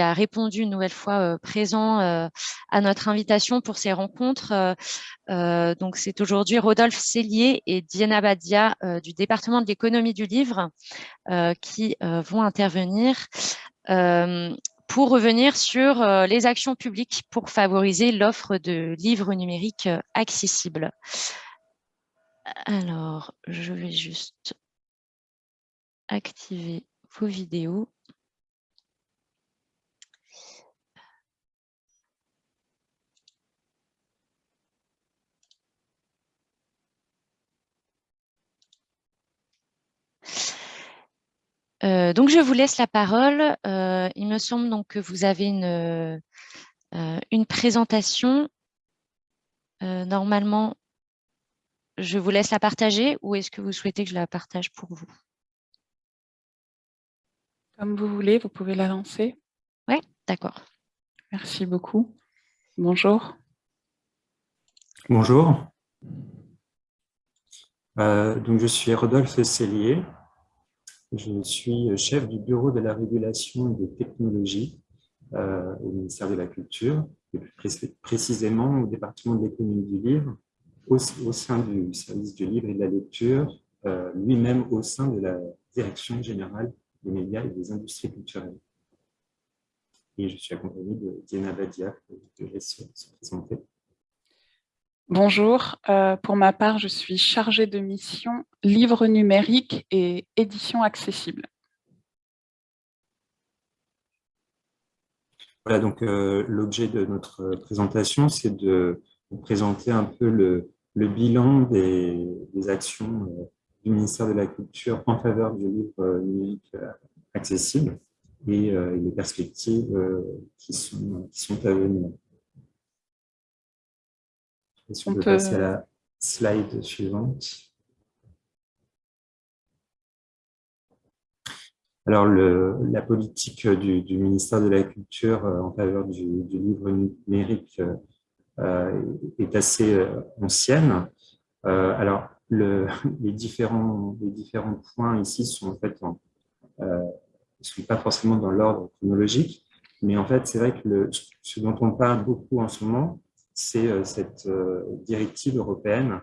a répondu une nouvelle fois présent à notre invitation pour ces rencontres. donc, c'est aujourd'hui Rodolphe Cellier et Diana Badia du département de l'économie du livre qui vont intervenir pour revenir sur les actions publiques pour favoriser l'offre de livres numériques accessibles. Alors, je vais juste activer vos vidéos. Euh, donc, je vous laisse la parole. Euh, il me semble donc que vous avez une, euh, une présentation. normalement, je vous laisse la partager ou est-ce que vous souhaitez que je la partage pour vous? Comme vous voulez, vous pouvez la lancer. Oui, d'accord. Merci beaucoup. Bonjour. Bonjour. donc, je suis Rodolphe Cellier. Je suis chef du bureau de la régulation des technologies euh, au ministère de la Culture, et plus précisément au département de l'économie du livre, au, sein du service du livre et de la lecture, euh, lui-même au sein de la direction générale des médias et des industries culturelles. Et je suis accompagné de Diana Badia, je laisse se présenter. Bonjour, euh, pour ma part, je suis chargée de mission livre numérique et édition accessible. Voilà, donc euh, l'objet de notre présentation, c'est de vous présenter un peu le, bilan des, actions euh, du ministère de la Culture en faveur du livre numérique accessible et les perspectives qui, sont, qui sont à venir. Si on, peut passer à la slide suivante? Alors, le, la politique du, ministère de la Culture euh, en faveur du, livre numérique euh, est assez euh, ancienne. alors, le, les, différents, les différents points ici sont en fait ne sont pas forcément dans l'ordre chronologique, mais en fait, c'est vrai que le, ce dont on parle beaucoup en ce moment, c'est euh, cette euh, directive européenne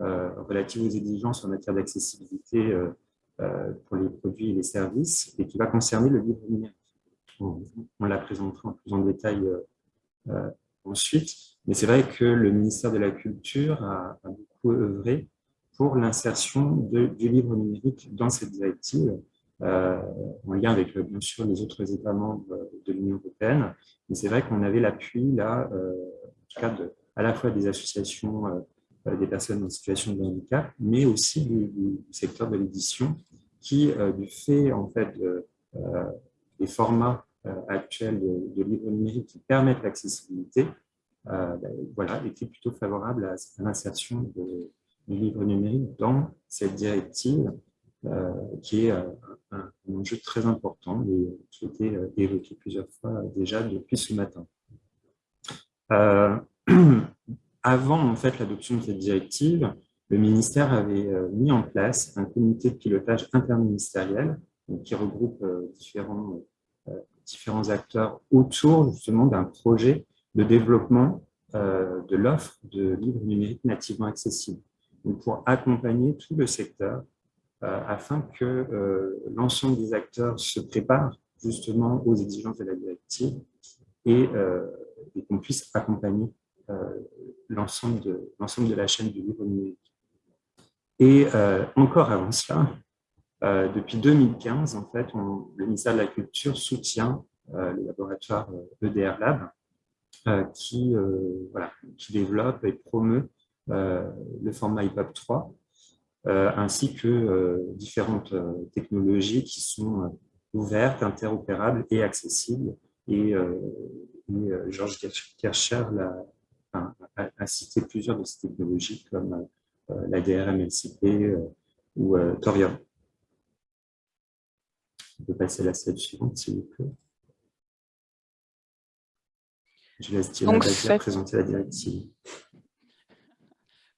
euh, relative aux exigences en matière d'accessibilité pour les produits et les services et qui va concerner le livre numérique. On, la présentera en plus en détail ensuite, mais c'est vrai que le ministère de la Culture a, beaucoup œuvré pour l'insertion du livre numérique dans cette directive, en lien avec, bien sûr, les autres États membres de l'Union européenne. Mais c'est vrai qu'on avait l'appui, là, de, à la fois des associations euh, euh, des personnes en situation de handicap, mais aussi du, secteur de l'édition, qui, euh, du fait en fait des formats actuels de, livres numériques qui permettent l'accessibilité, ben, voilà, était plutôt favorable à, l'insertion du livre numérique dans cette directive qui est un, enjeu très important et qui a été évoqué plusieurs fois déjà depuis ce matin. Euh, avant en fait l'adoption de cette directive, le ministère avait euh, mis en place un comité de pilotage interministériel qui regroupe euh, différents, différents acteurs autour justement d'un projet de développement de l'offre de livres numériques nativement accessibles, pour accompagner tout le secteur afin que l'ensemble des acteurs se préparent justement aux exigences de la directive et et qu'on puisse accompagner euh, l'ensemble de, de la chaîne du livre numérique. Et euh, encore avant cela, euh, depuis 2015, en fait, le ministère de la Culture soutient le laboratoire EDR Lab, qui, voilà, qui développe et promeut le format IPAP 3, ainsi que différentes technologies qui sont ouvertes, interopérables et accessibles et, euh, euh, Georges Kircher a, cité plusieurs de ces technologies comme euh, la DRM-LCP ou Thorium. On peut passer à la slide suivante, s'il vous plaît. Je laisse Thierry cette... présenter la directive.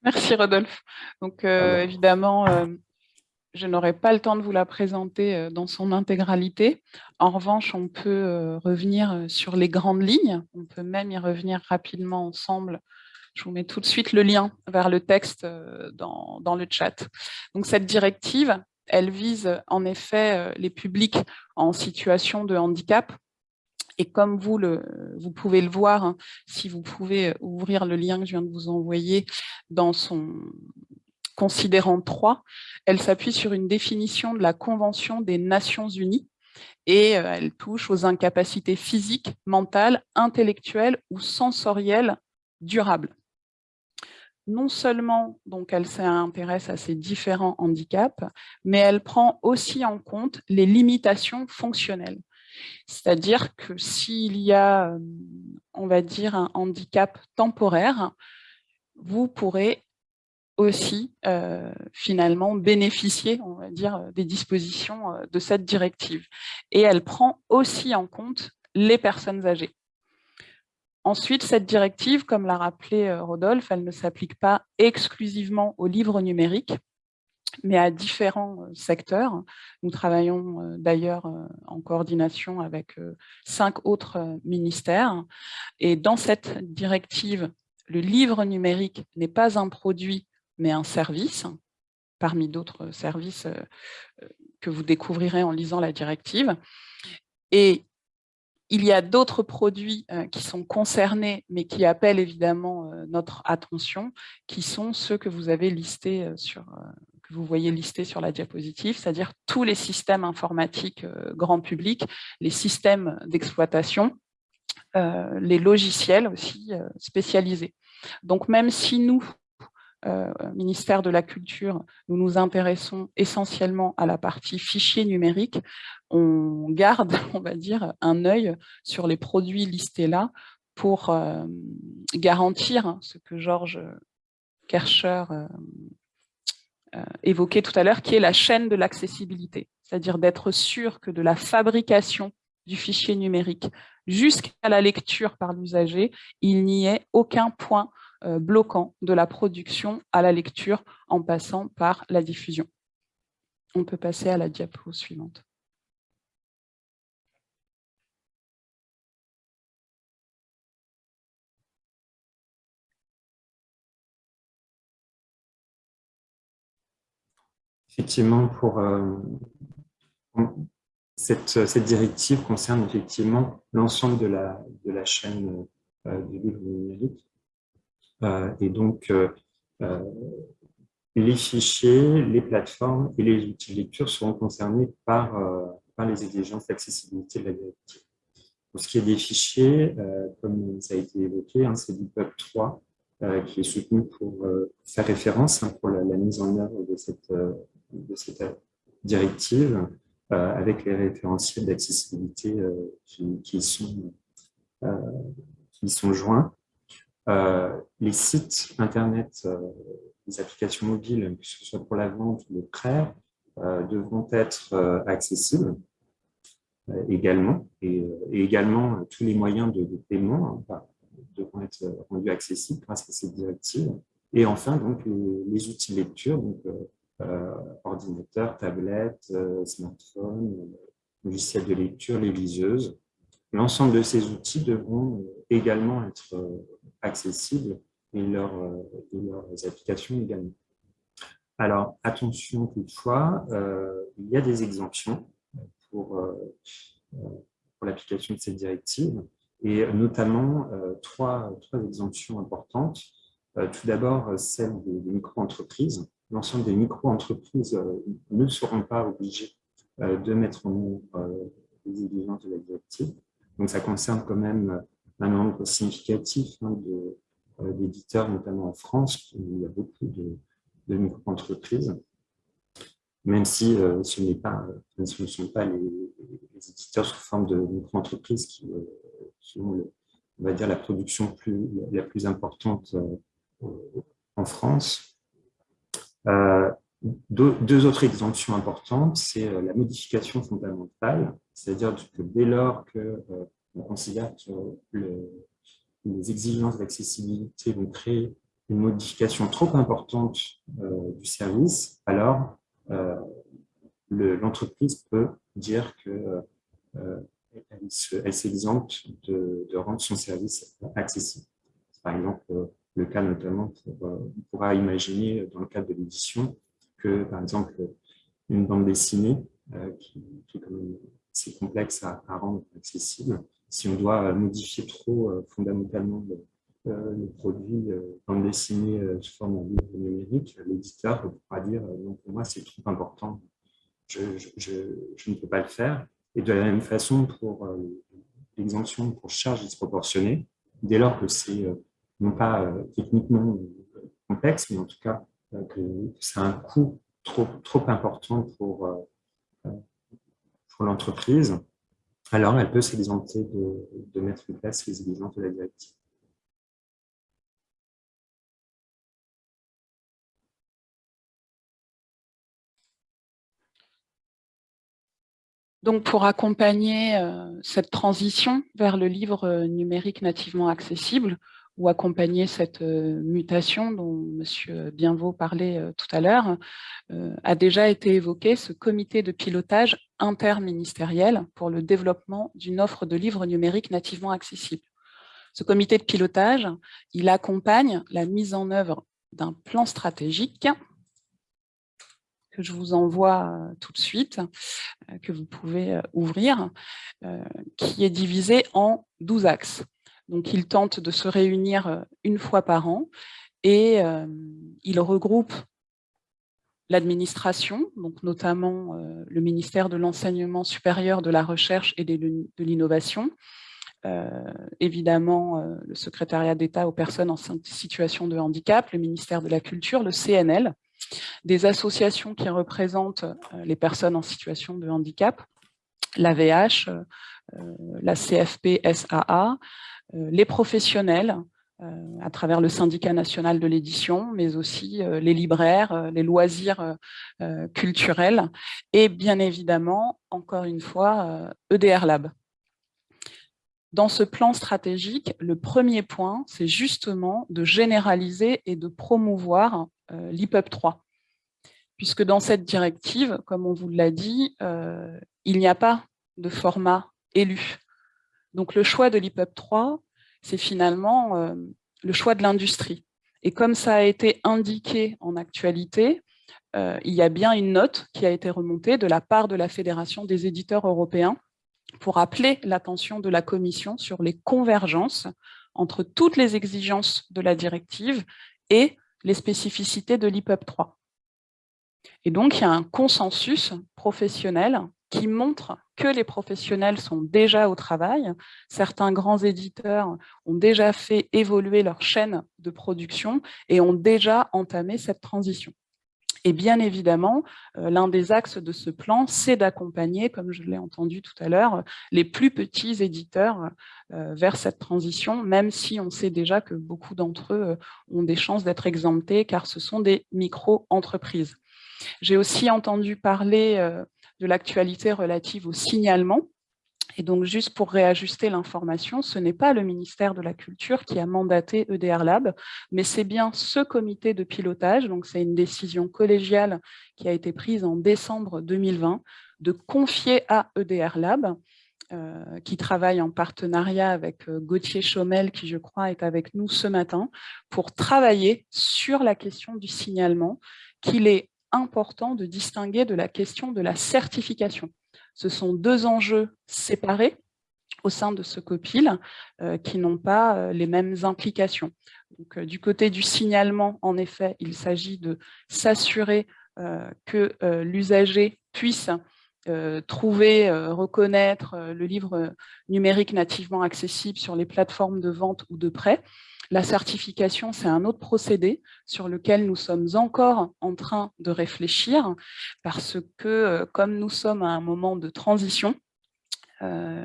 Merci Rodolphe. Donc évidemment, je n'aurai pas le temps de vous la présenter dans son intégralité. En revanche, on peut revenir sur les grandes lignes. On peut même y revenir rapidement ensemble. Je vous mets tout de suite le lien vers le texte dans, dans le chat. Donc, cette directive, elle vise en effet les publics en situation de handicap. Et comme vous, le, vous pouvez le voir, hein, si vous pouvez ouvrir le lien que je viens de vous envoyer dans son, considérant 3, elle s'appuie sur une définition de la Convention des Nations Unies et euh, elle touche aux incapacités physiques, mentales, intellectuelles ou sensorielles durables. Non seulement donc, elle s'intéresse à ces différents handicaps, mais elle prend aussi en compte les limitations fonctionnelles. C'est-à-dire que s'il y a, euh, on va dire, un handicap temporaire, vous pourrez aussi euh, finalement bénéficier, on va dire, euh, des dispositions euh, de cette directive. Et elle prend aussi en compte les personnes âgées. Ensuite, cette directive, comme l'a rappelé Rodolphe, elle ne s'applique pas exclusivement aux livres numériques, mais à différents secteurs. Nous travaillons d'ailleurs en coordination avec cinq autres ministères. Et dans cette directive, le livre numérique n'est pas un produit mais un service, parmi d'autres services euh, euh, que vous découvrirez en lisant la directive. Et il y a d'autres produits euh, qui sont concernés, mais qui appellent évidemment notre attention, qui sont ceux que vous avez listés sur, que vous voyez listés sur la diapositive, c'est-à-dire tous les systèmes informatiques grand public, les systèmes d'exploitation, les logiciels aussi spécialisés. Donc même si nous, euh, ministère de la Culture, nous nous intéressons essentiellement à la partie fichier numérique. On garde, on va dire, un œil sur les produits listés là pour euh, garantir ce que Georges Kercher euh, évoquait tout à l'heure, qui est la chaîne de l'accessibilité, c'est-à-dire d'être sûr que de la fabrication du fichier numérique jusqu'à la lecture par l'usager, il n'y ait aucun point euh, bloquant de la production à la lecture en passant par la diffusion. On peut passer à la diapo suivante. Effectivement, pour euh, cette, directive concerne effectivement l'ensemble de la, de la chaîne euh, du livre numérique et donc, euh, euh, les fichiers, les plateformes et les outils de lecture seront concernés par, par les exigences d'accessibilité de la directive. Pour ce qui est des fichiers, comme ça a été évoqué, hein, c'est l'IPUB 3 qui est soutenu pour faire référence hein, pour la, mise en œuvre de cette, de cette directive avec les référentiels d'accessibilité qui, qui, sont, qui sont joints. Euh, les sites Internet, euh, les applications mobiles, que ce soit pour la vente ou le prêt, euh, devront être accessibles également, et, également tous les moyens de, paiement hein, devront être rendus accessibles grâce à cette directive. Et enfin, donc, les, outils de lecture, donc, ordinateur, tablette, smartphone, logiciel de lecture, les liseuses. L'ensemble de ces outils devront également être accessibles et, leur, euh, leurs applications également. Alors, attention toutefois, euh, il y a des exemptions pour, euh, l'application de cette directive, et notamment trois, exemptions importantes. tout d'abord, celle des, micro-entreprises. L'ensemble des micro-entreprises ne seront pas obligées de mettre en œuvre les exigences de la directive. Donc, ça concerne quand même un nombre significatif hein, euh, d'éditeurs, notamment en France, où il y a beaucoup de, micro-entreprises, même si euh, ce, ne sont pas les, éditeurs sous forme de micro-entreprises qui, euh, ont, on va dire, la production la plus importante en France. Deux, autres exemptions importantes, c'est la modification fondamentale, c'est-à-dire que dès lors que on considère que les exigences d'accessibilité vont créer une modification trop importante euh, du service, alors euh, l'entreprise peut dire que elle de, rendre son service accessible. Par exemple, le cas notamment, on pourra imaginer dans le cadre de l'édition que, par exemple, une bande dessinée qui, qui, est quand même assez complexe à, rendre accessible, si on doit modifier trop fondamentalement le, euh, le produit euh, bande dessinée euh, sous forme de numérique, l'éditeur pourra dire non, pour moi c'est trop important, je, ne peux pas le faire. Et de la même façon pour l'exemption pour charge disproportionnée, dès lors que c'est non pas techniquement complexe, mais en tout cas que c'est un coût trop, trop important pour, pour l'entreprise, alors elle peut s'exempter de, de, mettre en place les exigences de la directive. Donc, pour accompagner euh, cette transition vers le livre euh, numérique nativement accessible, ou accompagner cette euh, mutation dont M. Bienvaux parlait tout à l'heure, a déjà été évoqué ce comité de pilotage interministériel pour le développement d'une offre de livres numériques nativement accessible. Ce comité de pilotage, il accompagne la mise en œuvre d'un plan stratégique que je vous envoie euh, tout de suite, euh, que vous pouvez euh, ouvrir, qui est divisé en 12 axes. Donc, il tente de se réunir une fois par an et il regroupe l'administration, donc notamment le ministère de l'Enseignement supérieur, de la Recherche et de l'Innovation, évidemment le secrétariat d'État aux personnes en situation de handicap, le ministère de la Culture, le CNL, des associations qui représentent euh, les personnes en situation de handicap, l'AVH, euh, la CFP-SAA, euh, les professionnels, à travers le syndicat national de l'édition, mais aussi les libraires, les loisirs culturels, et bien évidemment, encore une fois, EDR Lab. Dans ce plan stratégique, le premier point, c'est justement de généraliser et de promouvoir euh, l'IPUB 3. Puisque dans cette directive, comme on vous l'a dit, euh, il n'y a pas de format élu. Donc le choix de l'IPUB 3, c'est finalement euh, le choix de l'industrie. Et comme ça a été indiqué en actualité, il y a bien une note qui a été remontée de la part de la Fédération des éditeurs européens pour appeler l'attention de la Commission sur les convergences entre toutes les exigences de la directive et les spécificités de l'IPUB 3. Et donc, il y a un consensus professionnel qui montre que les professionnels sont déjà au travail. Certains grands éditeurs ont déjà fait évoluer leur chaîne de production et ont déjà entamé cette transition. Et bien évidemment, euh, l'un des axes de ce plan, c'est d'accompagner, comme je l'ai entendu tout à l'heure, les plus petits éditeurs euh, vers cette transition, même si on sait déjà que beaucoup d'entre eux euh, ont des chances d'être exemptés, car ce sont des micro-entreprises. J'ai aussi entendu parler de l'actualité relative au signalement, et donc, juste pour réajuster l'information, ce n'est pas le ministère de la Culture qui a mandaté EDR Lab, mais c'est bien ce comité de pilotage, donc c'est une décision collégiale qui a été prise en décembre 2020, de confier à EDR Lab, euh, qui travaille en partenariat avec euh, Gauthier Chaumel, qui je crois est avec nous ce matin, pour travailler sur la question du signalement, qu'il est important de distinguer de la question de la certification. Ce sont deux enjeux séparés au sein de ce copil euh, qui n'ont pas euh, les mêmes implications. Euh, du côté du signalement, en effet, il s'agit de s'assurer que l'usager puisse trouver, reconnaître le livre numérique nativement accessible sur les plateformes de vente ou de prêt. La certification, c'est un autre procédé sur lequel nous sommes encore en train de réfléchir parce que euh, comme nous sommes à un moment de transition, euh,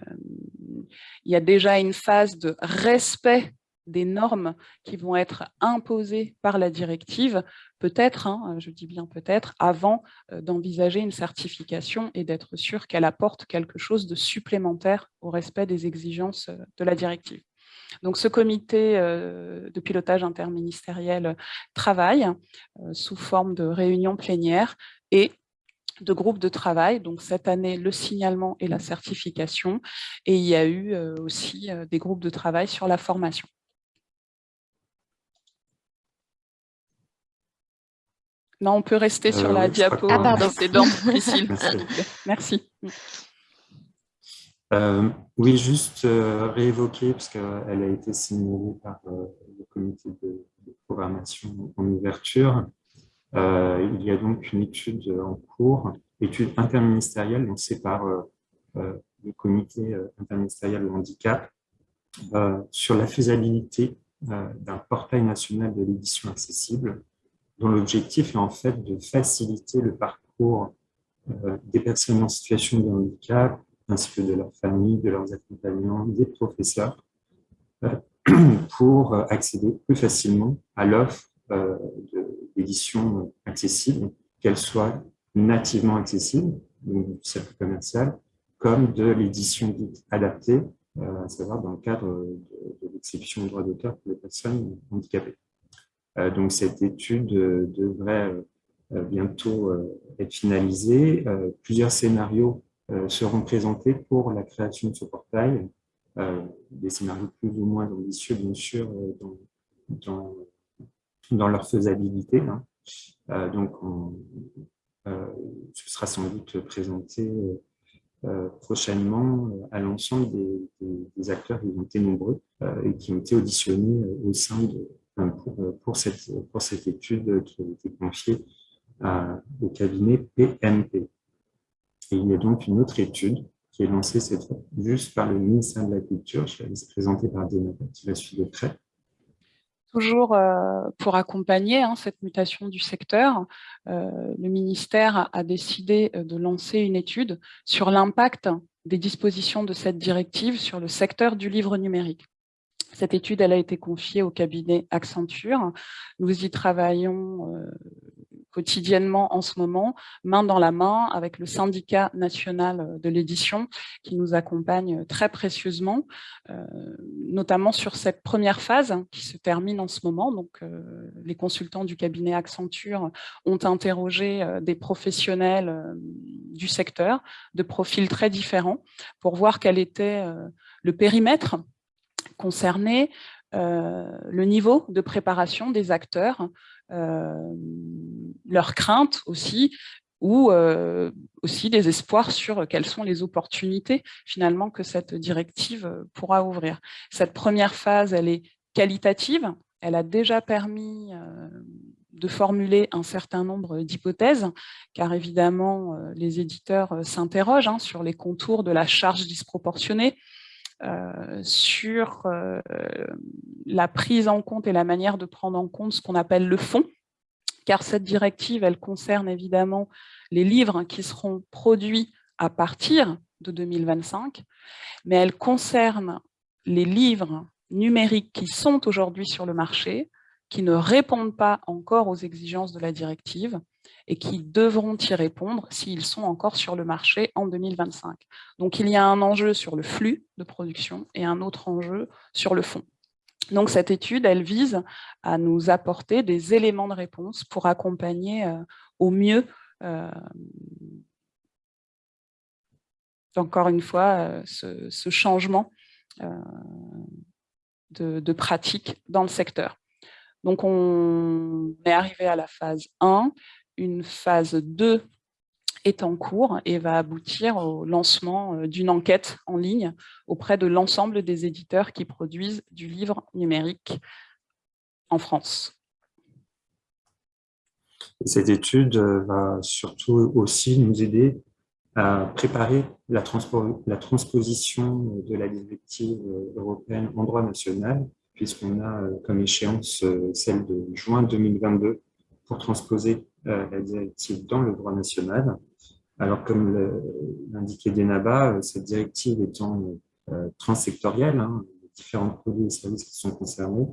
il y a déjà une phase de respect des normes qui vont être imposées par la directive, peut-être, hein, je dis bien peut-être, avant euh, d'envisager une certification et d'être sûr qu'elle apporte quelque chose de supplémentaire au respect des exigences de la directive. Donc ce comité euh, de pilotage interministériel travaille euh, sous forme de réunion plénière et de groupes de travail, donc cette année le signalement et la certification, et il y a eu aussi des groupes de travail sur la formation. Non, on peut rester sur la diapo ah, pardon. Merci. Euh, oui, juste euh, réévoquer, parce qu'elle a été signalée par euh, le comité de, programmation en ouverture. il y a donc une étude en cours, étude interministérielle lancée par le comité interministériel au handicap sur la faisabilité d'un portail national de l'édition accessible, dont l'objectif est en fait de faciliter le parcours des personnes en situation de handicap ainsi que de leurs familles, de leurs accompagnants, des professeurs, euh, pour accéder plus facilement à l'offre euh, d'édition accessible, qu'elle soit nativement accessible, donc du cercle commercial, comme de l'édition adaptée, euh, à savoir dans le cadre de, l'exception au droit d'auteur pour les personnes handicapées. donc cette étude devrait bientôt être finalisée. plusieurs scénarios euh, seront présentés pour la création de ce portail. Euh, des scénarios plus ou moins ambitieux, bien sûr, euh, dans, leur faisabilité. Hein. donc, ce sera sans doute présenté prochainement à l'ensemble des, acteurs qui ont été nombreux et qui ont été auditionnés au sein de, pour, pour, cette, pour cette étude qui a été confiée au cabinet PMP il y a donc une autre étude qui est lancée cette fois juste par le ministère de la Culture. Je vais laisser présenter par Diana qui va suivre de près. Toujours euh, pour accompagner hein, cette mutation du secteur, euh, le ministère a décidé euh, de lancer une étude sur l'impact des dispositions de cette directive sur le secteur du livre numérique. Cette étude elle a été confiée au cabinet Accenture. Nous y travaillons quotidiennement en ce moment, main dans la main avec le syndicat national de l'édition qui nous accompagne très précieusement, euh, notamment sur cette première phase qui se termine en ce moment. Donc, euh, les consultants du cabinet Accenture ont interrogé euh, des professionnels du secteur de profils très différents pour voir quel était le périmètre concerné, le niveau de préparation des acteurs, euh, leurs craintes aussi, ou aussi des espoirs sur quelles sont les opportunités finalement que cette directive pourra ouvrir. Cette première phase, elle est qualitative, elle a déjà permis de formuler un certain nombre d'hypothèses, car évidemment, les éditeurs s'interrogent hein, sur les contours de la charge disproportionnée, sur la prise en compte et la manière de prendre en compte ce qu'on appelle le fond, car cette directive, elle concerne évidemment les livres qui seront produits à partir de 2025, mais elle concerne les livres numériques qui sont aujourd'hui sur le marché, qui ne répondent pas encore aux exigences de la directive et qui devront y répondre s'ils sont encore sur le marché en 2025. Donc il y a un enjeu sur le flux de production et un autre enjeu sur le fond. Donc cette étude, elle vise à nous apporter des éléments de réponse pour accompagner euh, au mieux, euh, encore une fois, euh, ce, changement de, de, pratique dans le secteur. Donc on est arrivé à la phase 1, une phase 2 est en cours et va aboutir au lancement euh, d'une enquête en ligne auprès de l'ensemble des éditeurs qui produisent du livre numérique en France. Cette étude euh, va surtout aussi nous aider à préparer la, transposition de la directive euh, européenne en droit national, puisqu'on a comme échéance celle de juin 2022 pour transposer la directive dans le droit national. Alors, comme l'indiquait Denaba, euh, cette directive étant euh, transsectorielle, hein, les différents produits et services qui sont concernés,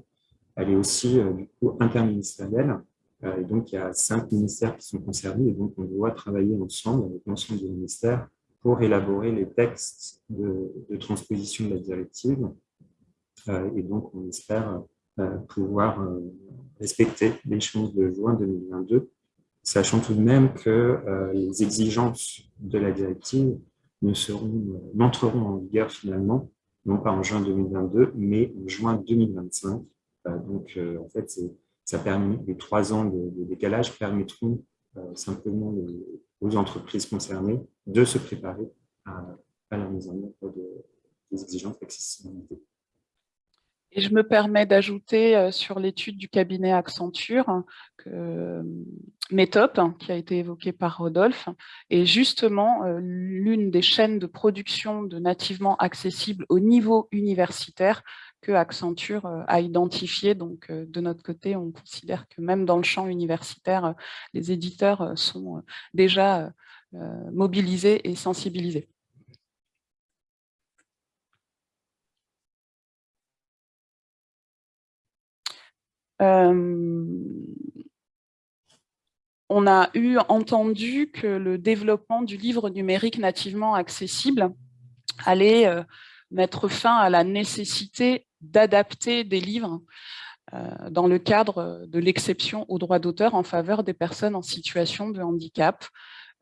elle est aussi euh, du coup interministérielle. et donc, il y a cinq ministères qui sont concernés et donc on doit travailler ensemble avec l'ensemble des ministères pour élaborer les textes de, transposition de la directive. Et donc, on espère pouvoir respecter l'échéance de juin 2022 sachant tout de même que les exigences de la directive n'entreront en vigueur finalement, non pas en juin 2022, mais en juin 2025. donc, en fait, ça permet, les trois ans de, décalage permettront simplement aux entreprises concernées de se préparer à, la mise en œuvre des exigences d'accessibilité. Et je me permets d'ajouter euh, sur l'étude du cabinet Accenture que euh, Métop, qui a été évoqué par Rodolphe, est justement euh, l'une des chaînes de production de nativement accessibles au niveau universitaire que Accenture a identifié. Donc, de notre côté, on considère que même dans le champ universitaire, les éditeurs sont déjà mobilisés et sensibilisés. On a eu entendu que le développement du livre numérique nativement accessible allait euh, mettre fin à la nécessité d'adapter des livres euh, dans le cadre de l'exception au droit d'auteur en faveur des personnes en situation de handicap.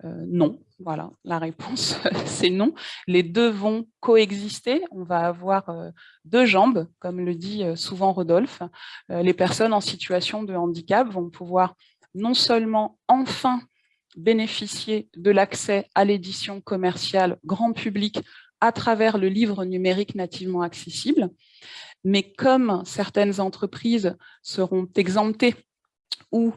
Euh, non, voilà, la réponse c'est non. Les deux vont coexister, on va avoir euh, deux jambes, comme le dit euh, souvent Rodolphe. les personnes en situation de handicap vont pouvoir non seulement enfin bénéficier de l'accès à l'édition commerciale grand public à travers le livre numérique nativement accessible, mais comme certaines entreprises seront exemptées ou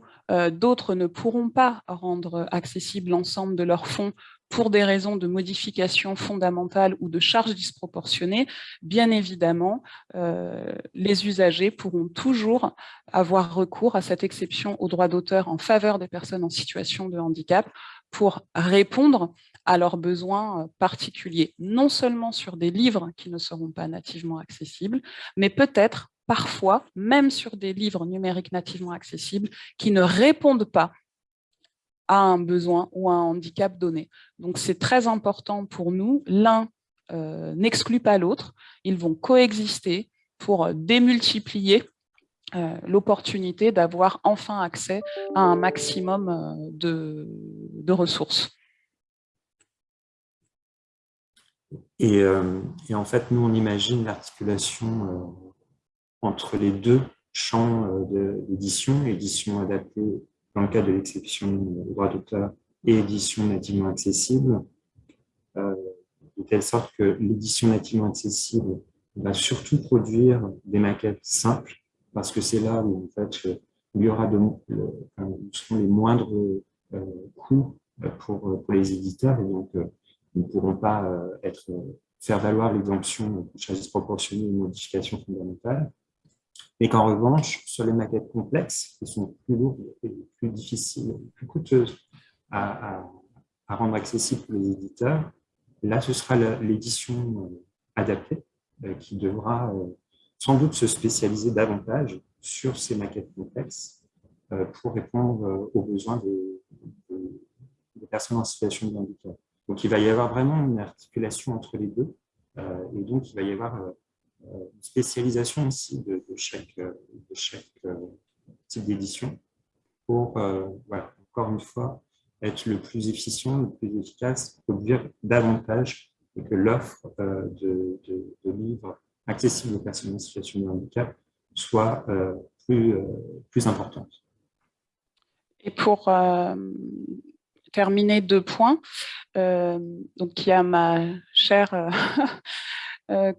d'autres ne pourront pas rendre accessible l'ensemble de leurs fonds pour des raisons de modification fondamentale ou de charges disproportionnées, bien évidemment, euh, les usagers pourront toujours avoir recours à cette exception au droit d'auteur en faveur des personnes en situation de handicap pour répondre à leurs besoins euh, particuliers, non seulement sur des livres qui ne seront pas nativement accessibles, mais peut-être parfois, même sur des livres numériques nativement accessibles, qui ne répondent pas à un besoin ou à un handicap donné. Donc c'est très important pour nous, l'un euh, n'exclut pas l'autre, ils vont coexister pour démultiplier euh, l'opportunité d'avoir enfin accès à un maximum euh, de, ressources. Et, en fait, nous, on imagine l'articulation entre les deux champs euh, d'édition, édition adaptée dans le cas de l'exception au droit d'auteur et édition nativement accessible, euh, de telle sorte que l'édition nativement accessible va surtout produire des maquettes simples, parce que c'est là où en fait, il y aura de, seront les moindres euh, coûts pour, les éditeurs, et donc ils ne pourront pas être, faire valoir l'exemption de charges disproportionnées ou modifications fondamentales mais qu'en revanche, sur les maquettes complexes, qui sont plus lourdes et plus difficiles, plus coûteuses à, rendre accessibles pour les éditeurs, là, ce sera l'édition euh, adaptée euh, qui devra euh, sans doute se spécialiser davantage sur ces maquettes complexes pour répondre aux besoins des, des, personnes en situation de handicap. Donc, il va y avoir vraiment une articulation entre les deux, et donc il va y avoir spécialisation aussi de, chaque, chaque euh, type d'édition pour, euh, voilà, encore une fois, être le plus efficient, le plus efficace, produire davantage et que l'offre euh, de, livres accessibles aux personnes en situation de handicap soit plus, importante. Et pour terminer deux points, donc il y a ma chère Euh,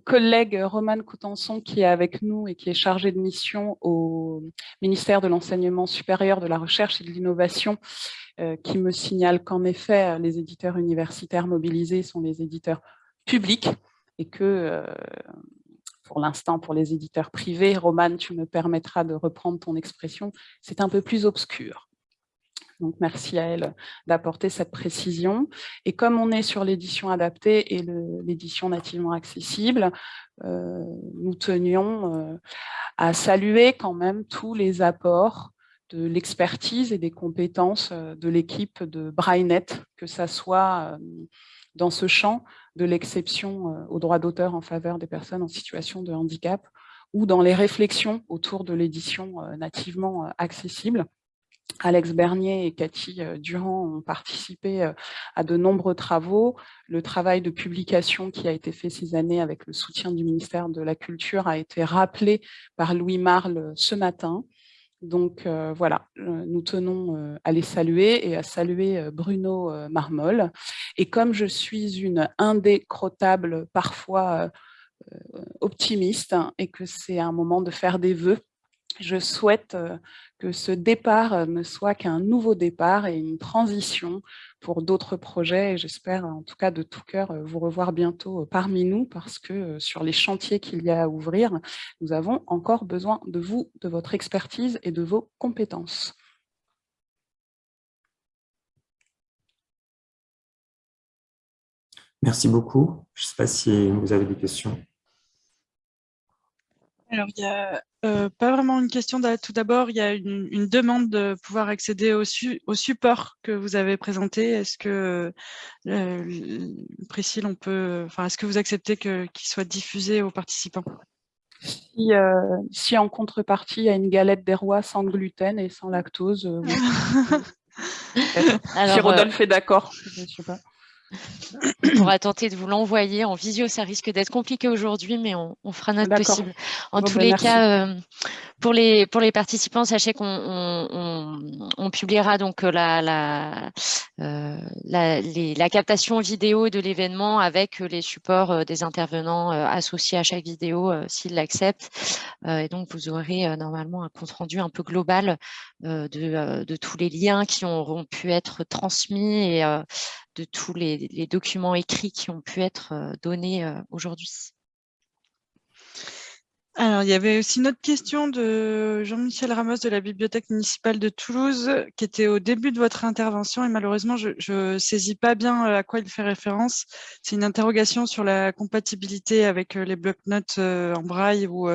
collègue Romane Coutenson qui est avec nous et qui est chargée de mission au ministère de l'Enseignement supérieur, de la Recherche et de l'Innovation, euh, qui me signale qu'en effet, les éditeurs universitaires mobilisés sont les éditeurs publics et que, euh, pour l'instant, pour les éditeurs privés, Romane, tu me permettras de reprendre ton expression, c'est un peu plus obscur. Donc, merci à elle d'apporter cette précision. Et comme on est sur l'édition adaptée et l'édition nativement accessible, euh, nous tenions euh, à saluer quand même tous les apports de l'expertise et des compétences euh, de l'équipe de Brainet, que ça soit dans ce champ de l'exception au droit d'auteur en faveur des personnes en situation de handicap ou dans les réflexions autour de l'édition nativement accessible Alex Bernier et Cathy Durand ont participé à de nombreux travaux. Le travail de publication qui a été fait ces années avec le soutien du ministère de la Culture a été rappelé par Louis Marle ce matin. Donc voilà, nous tenons à les saluer et à saluer Bruno Marmol. Et comme je suis une indécrottable, parfois optimiste, hein, et que c'est un moment de faire des vœux, je souhaite euh, que ce départ euh, ne soit qu'un nouveau départ et une transition pour d'autres projets. J'espère en tout cas de tout cœur euh, vous revoir bientôt parmi nous parce que sur les chantiers qu'il y a à ouvrir, nous avons encore besoin de vous, de votre expertise et de vos compétences. Merci beaucoup. Je ne sais pas si vous avez des questions. Alors, il y a euh, pas vraiment une question. Tout d'abord, il y a une, demande de pouvoir accéder au, au support que vous avez présenté. Est-ce que, euh, Priscille, on peut, enfin, est-ce que vous acceptez qu'il soit diffusé aux participants? Si, euh, si, en contrepartie, il y a une galette des rois sans gluten et sans lactose, si Rodolphe est d'accord, je ne sais pas. On pourra tenter de vous l'envoyer en visio. Ça risque d'être compliqué aujourd'hui, mais on, fera notre possible. En tous ben, les cas, euh, pour, les, pour les participants, sachez qu'on on, publiera donc euh, la, la, euh, la, la, captation vidéo de l'événement avec les supports des intervenants associés à chaque vidéo s'ils l'acceptent. et donc, vous aurez normalement un compte-rendu un peu global de, de, tous les liens qui auront pu être transmis et de tous les, documents écrits qui ont pu être euh, donnés euh, aujourd'hui? Alors, il y avait aussi une autre question de Jean-Michel Ramos de la Bibliothèque municipale de Toulouse qui était au début de votre intervention et malheureusement, je ne saisis pas bien euh, à quoi il fait référence. C'est une interrogation sur la compatibilité avec les blocs-notes en braille ou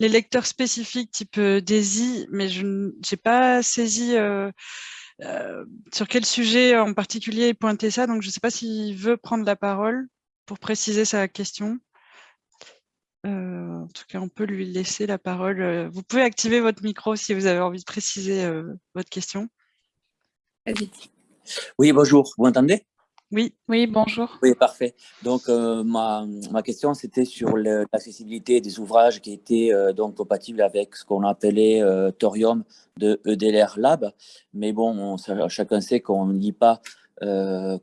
les lecteurs spécifiques type DAISY, mais je n'ai pas saisi sur quel sujet en particulier il pointait ça? Donc, je ne sais pas s'il veut prendre la parole pour préciser sa question. Euh, en tout cas, on peut lui laisser la parole. Euh, vous pouvez activer votre micro si vous avez envie de préciser votre question. Oui, bonjour. Vous m'entendez? Oui. Oui, bonjour. Oui, parfait. Donc, euh, ma, ma, question, c'était sur l'accessibilité des ouvrages qui étaient euh, donc compatibles avec ce qu'on appelait euh, Thorium de EDLR Lab. Mais bon, chacun sait qu'on ne lit pas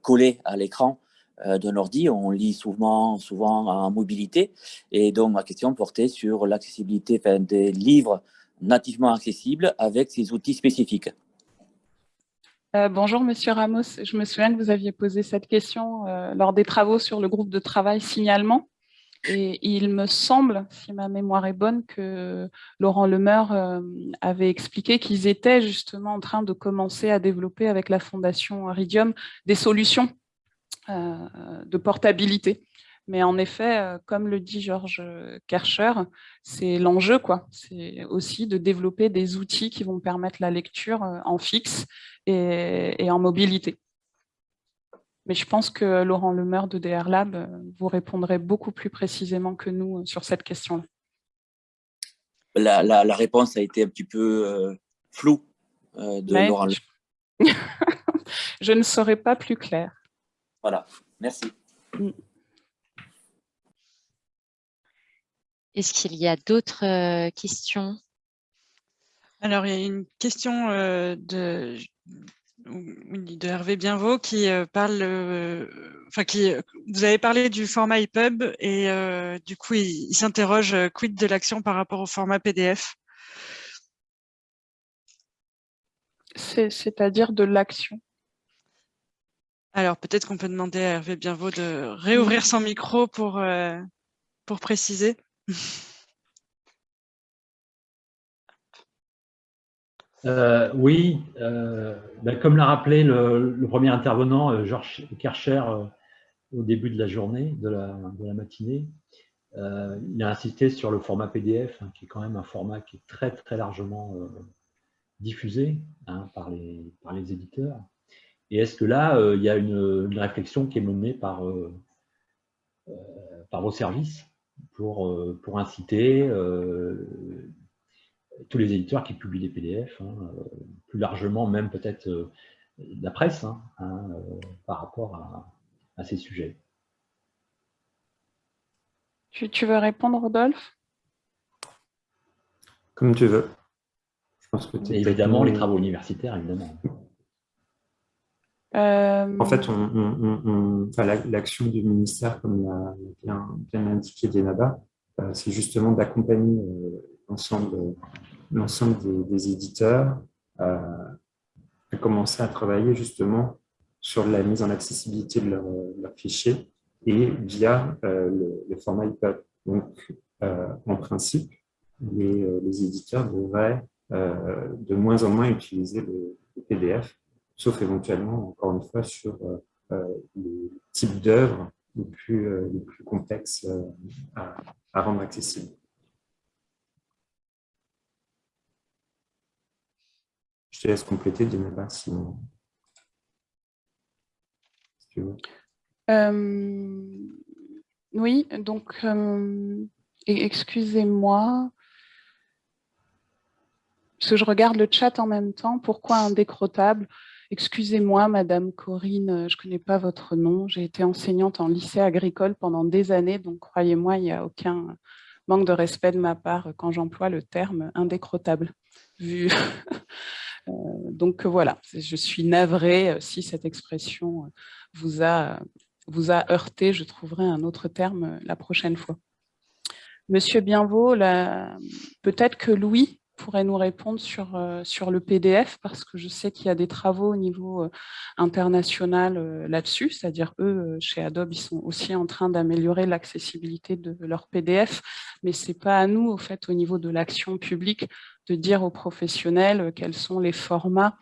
collé à l'écran d'un ordi, on lit souvent, souvent en mobilité. Et donc, ma question portait sur l'accessibilité des livres nativement accessibles avec ces outils spécifiques. Euh, bonjour Monsieur Ramos, je me souviens que vous aviez posé cette question euh, lors des travaux sur le groupe de travail signalement. Et il me semble, si ma mémoire est bonne, que Laurent Lemeur euh, avait expliqué qu'ils étaient justement en train de commencer à développer avec la Fondation Ridium des solutions de portabilité. Mais en effet, euh, comme le dit Georges Kercher, c'est l'enjeu, quoi. C'est aussi de développer des outils qui vont permettre la lecture euh, en fixe et, en mobilité. Mais je pense que Laurent Lemeur de DR Lab euh, vous répondrait beaucoup plus précisément que nous sur cette question-là. La, réponse a été un petit peu floue de Laurent Lemeur. je ne serai pas plus clair. Voilà, merci. Mm. Est-ce qu'il y a d'autres euh, questions? Alors, il y a une question euh, de, de Hervé Bienvaux qui euh, parle, enfin, qui, vous avez parlé du format EPUB et du coup, il, s'interroge quid de l'action par rapport au format PDF C'est-à-dire de l'action. Alors, peut-être qu'on peut demander à Hervé Bienvaux de réouvrir son micro pour, pour préciser. Euh, oui, euh, ben, comme l'a rappelé le, premier intervenant, euh, Georges Kercher, au début de la journée, de la, matinée, il a insisté sur le format PDF, hein, qui est quand même un format qui est très très largement diffusé hein, par, les, par les éditeurs. Et est-ce que là, il y a une, une, réflexion qui est menée par, par vos services? Pour, euh, pour inciter euh, tous les éditeurs qui publient des PDF, hein, plus largement même peut-être la presse hein, hein, par rapport à, ces sujets. Tu, tu veux répondre, Rodolphe? Comme tu veux. évidemment, les travaux universitaires, évidemment. Euh, en fait, l'action du ministère, comme l'a bien, indiqué Denaba, euh, c'est justement d'accompagner euh, l'ensemble des, éditeurs à commencer à travailler justement sur la mise en accessibilité de leurs fichiers et via le, format EPUB. Donc, en principe, les éditeurs devraient de moins en moins utiliser le PDF sauf éventuellement, encore une fois, sur euh, euh, les types d'œuvres les plus, euh, les plus complexes à, rendre accessibles. Je te laisse compléter, Deneba, si, si tu veux. oui, donc, excusez-moi, parce que je regarde le chat en même temps. Pourquoi indécrottable? Excusez-moi, Madame Corinne, euh, je ne connais pas votre nom. J'ai été enseignante en lycée agricole pendant des années, donc croyez-moi, il n'y a aucun manque de respect de ma part quand j'emploie le terme indécrottable. Euh, donc voilà, je suis navrée euh, si cette expression vous a, vous heurté. Je trouverai un autre terme la prochaine fois. Monsieur Bienvaux, peut-être que Louis pourrait nous répondre sur, euh, sur le PDF, parce que je sais qu'il y a des travaux au niveau euh, international euh, là-dessus, c'est-à-dire eux, chez Adobe, ils sont aussi en train d'améliorer l'accessibilité de leur PDF, mais ce n'est pas à nous, au fait, au niveau de l'action publique, de dire aux professionnels quels sont les formats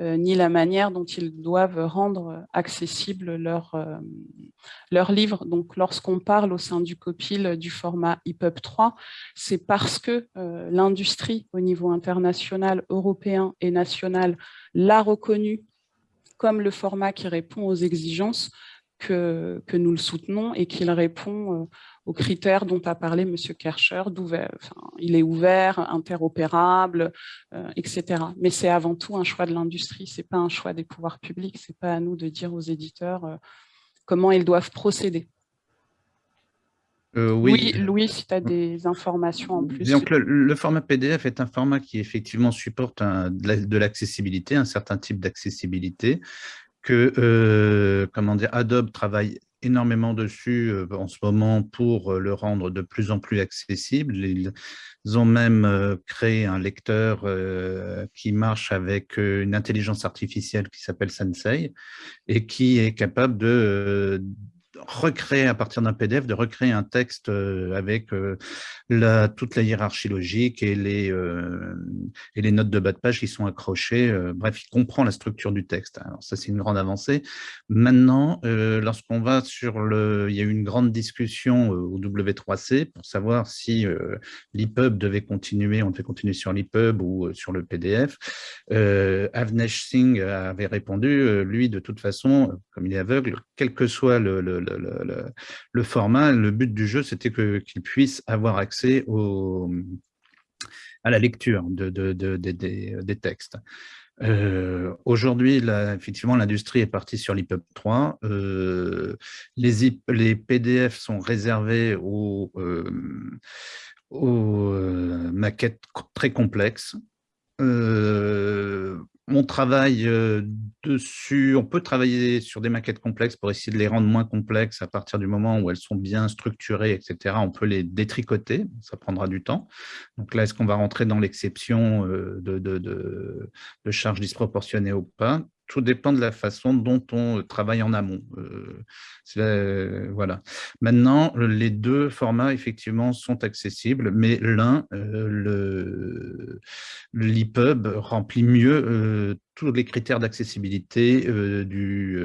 ni la manière dont ils doivent rendre accessible leur, euh, leur livre. Donc, lorsqu'on parle au sein du COPIL du format EPUB 3, c'est parce que euh, l'industrie au niveau international, européen et national l'a reconnu comme le format qui répond aux exigences que, que nous le soutenons et qu'il répond aux critères dont a parlé M. Kercher, enfin, il est ouvert, interopérable, euh, etc. Mais c'est avant tout un choix de l'industrie, ce n'est pas un choix des pouvoirs publics, ce n'est pas à nous de dire aux éditeurs euh, comment ils doivent procéder. Euh, oui. Louis, si tu as des informations en plus. Donc, le, format PDF est un format qui effectivement supporte de l'accessibilité, un certain type d'accessibilité que comment dire, Adobe travaille énormément dessus euh, en ce moment pour euh, le rendre de plus en plus accessible. Ils ont même euh, créé un lecteur qui marche avec une intelligence artificielle qui s'appelle Sensei et qui est capable de recréer à partir d'un PDF, de recréer un texte euh, avec euh, la, toute la hiérarchie logique et les, euh, et les notes de bas de page qui sont accrochées. bref, il comprend la structure du texte. Alors ça, c'est une grande avancée. Maintenant, lorsqu'on va sur le... Il y a eu une grande discussion au W3C pour savoir si l'EPUB devait continuer, on devait continuer sur l'EPUB ou sur le PDF. Avnesh Singh avait répondu, lui, de toute façon, comme il est aveugle, quel que soit le, format, le but du jeu, c'était qu'il puisse avoir accès à la lecture de, des textes. Euh, aujourd'hui, effectivement, l'industrie est partie sur l'EPUB 3. Euh, les, les, PDF sont réservés aux, euh, aux maquettes très complexes on travaille euh, dessus, on peut travailler sur des maquettes complexes pour essayer de les rendre moins complexes à partir du moment où elles sont bien structurées, etc. On peut les détricoter, ça prendra du temps. Donc là, est-ce qu'on va rentrer dans l'exception euh, de, de, charges disproportionnées ou pas? Tout dépend de la façon dont on travaille en amont. Euh, voilà. Maintenant, les deux formats, effectivement, sont accessibles, mais l'un, euh, l'EPUB, remplit mieux euh, tous les critères d'accessibilité du,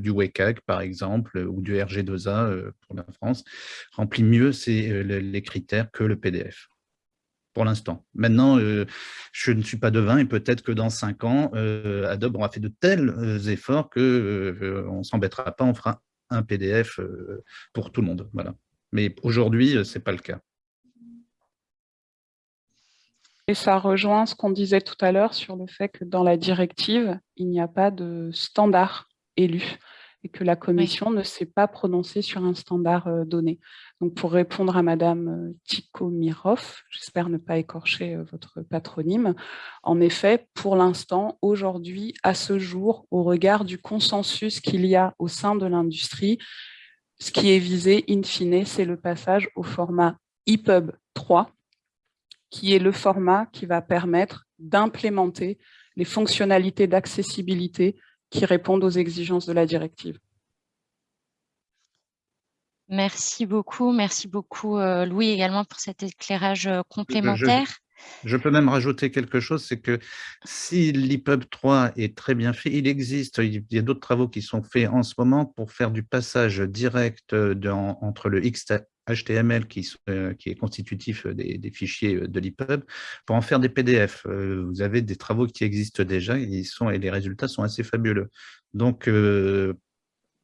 du WCAG, par exemple, ou du RG2A pour la France, remplit mieux les critères que le PDF l'instant. Maintenant, euh, je ne suis pas devin et peut-être que dans cinq ans, euh, Adobe aura fait de tels euh, efforts qu'on ne s'embêtera pas, on fera un PDF pour tout le monde. Voilà. Mais aujourd'hui, ce n'est pas le cas. Et ça rejoint ce qu'on disait tout à l'heure sur le fait que dans la directive, il n'y a pas de standard élu et que la commission ne s'est pas prononcée sur un standard euh, donné. Donc, pour répondre à Madame euh, Tikomirov, j'espère ne pas écorcher euh, votre patronyme, en effet, pour l'instant, aujourd'hui, à ce jour, au regard du consensus qu'il y a au sein de l'industrie, ce qui est visé, in fine, c'est le passage au format EPUB 3, qui est le format qui va permettre d'implémenter les fonctionnalités d'accessibilité qui répondent aux exigences de la directive. Merci beaucoup. Merci beaucoup, euh, Louis, également pour cet éclairage euh, complémentaire. Je, peux même rajouter quelque chose, c'est que si l'EPUB 3 est très bien fait, il existe, il y a d'autres travaux qui sont faits en ce moment pour faire du passage direct entre le HTML qui, euh, qui est constitutif des, des fichiers de l'EPUB pour en faire des PDF. vous avez des travaux qui existent déjà ils sont, et les résultats sont assez fabuleux. Donc,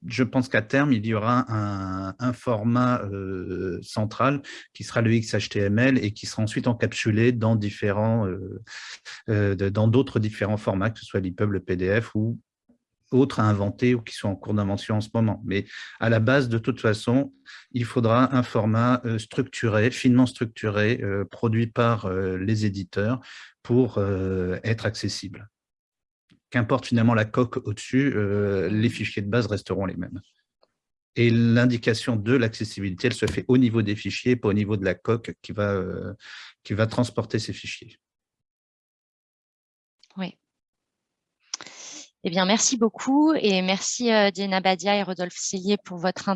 je pense qu'à terme, il y aura un, format euh, central qui sera le XHTML et qui sera ensuite encapsulé dans différents, euh, euh, dans d'autres différents formats, que ce soit l'EPUB, le PDF ou autres à inventer ou qui sont en cours d'invention en ce moment. Mais à la base, de toute façon, il faudra un format structuré, finement structuré, produit par les éditeurs pour être accessible qu'importe finalement la coque au-dessus, euh, les fichiers de base resteront les mêmes. Et l'indication de l'accessibilité, elle se fait au niveau des fichiers, pas au niveau de la coque qui va, euh, qui va transporter ces fichiers. Oui. Eh bien, merci beaucoup et merci euh, Diana Badia et Rodolphe Cellier pour votre